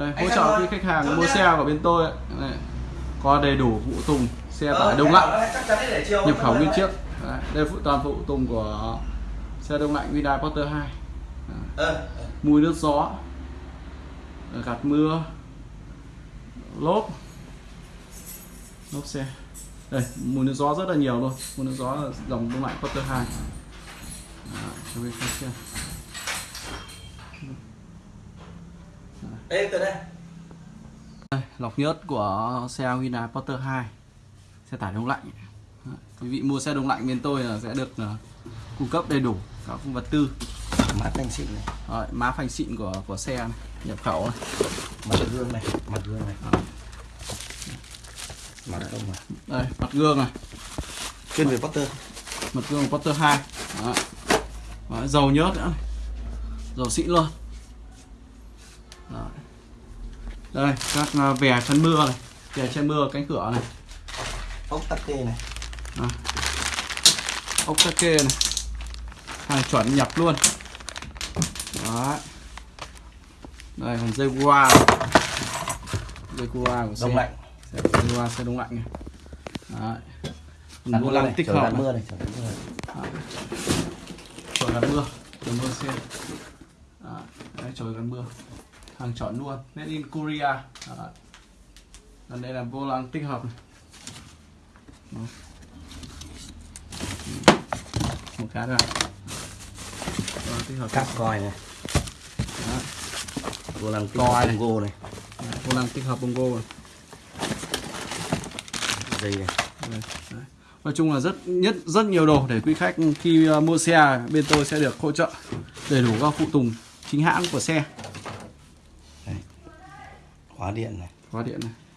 đây, hỗ trợ khi khách hàng mua xe của bên tôi ấy. Đây, có đầy đủ phụ tùng xe Ờ, tải đông lạnh. chiều. Nhập khẩu nguyên chiếc Đấy, đây phụ toàn phụ tùng của xe đông lạnh Hyundai Porter 2 Ờ, ờ. mùi nước gió. Gạt mưa. Lốp. Lốp xe. Đây mùi nước gió rất là nhiều luôn. Mùi nước gió là dòng đông lạnh Porter 2 Đó, cho bên khách Đây từ đây. đây, lọc nhớt của xe Hyundai Porter 2 xe tải đông lạnh quý vị mua xe đông lạnh bên tôi là sẽ được là cung cấp đầy đủ các vật tư Mát thanh xịn này, Rồi, má phanh xịn của của xe này, nhập khẩu này. mặt gương này, mặt gương này. Mặt không mà. đây mặt gương này Chuyên về Potter. mặt gương Porter 2 Đó. Đó, dầu nhớt nữa này. dầu xịn luôn Đây các à, vè chân mưa này. Vè che mưa cánh cửa này. Ốc tắc kê này. Đó. ốc tắc kê này. Hàng chuẩn nhập luôn. Đó. đây còn dây qua dây qua của xe. Đông lạnh. Dây qua xe đông lạnh này. Đấy. Vô lăng tích trời hợp mưa này, trời gắn mưa gắn mưa. Xe. Đó, đấy chổi gắn mưa hàng chọn luôn made in Korea Đó. còn đây là vô lăng tích hợp này. Đó. một cái lăng tích hợp Cắp coi này. Đó. Vô lăng tích Coi hợp này. Congo này. Vô lăng tích hợp bongo này. Dây này. Đấy. Nói chung là rất nhất rất nhiều đồ để quý khách khi uh, mua xe bên tôi sẽ được hỗ trợ đầy đủ các phụ tùng chính hãng của xe Khóa điện này. khóa điện này